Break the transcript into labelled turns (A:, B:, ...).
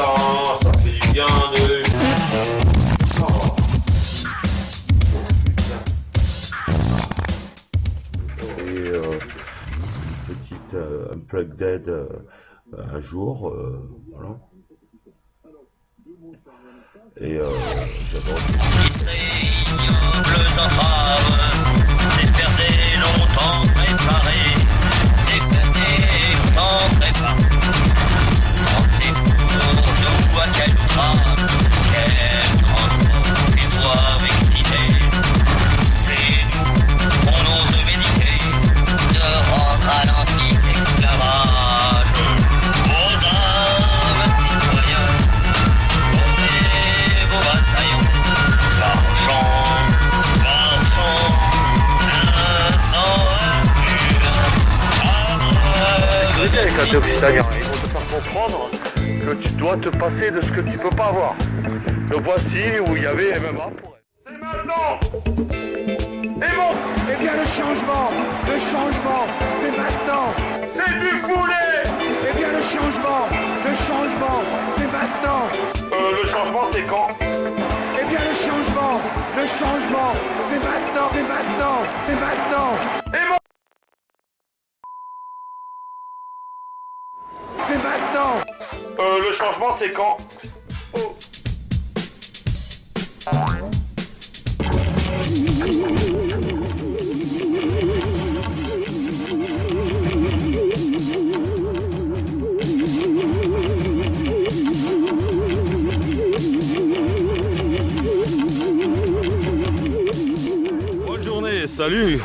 A: sang, ça fait du bien de... Oh. Oh, Et euh,
B: une petite euh, unplugged euh, un jour, euh,
C: voilà. Et euh, j'adore. Thé occitanien, ils vont te faire comprendre que tu dois te passer de ce que tu peux pas avoir. Le voici où il y avait MMA pour elle. C'est maintenant Et bon
D: Eh bien le changement, le changement, c'est maintenant.
C: C'est du poulet
D: Eh bien le changement, le changement, c'est maintenant.
C: Euh, le changement c'est quand?
D: Eh bien le changement, le changement, c'est maintenant, c'est maintenant, c'est maintenant.
C: changement,
D: c'est
C: quand. Bonne journée, salut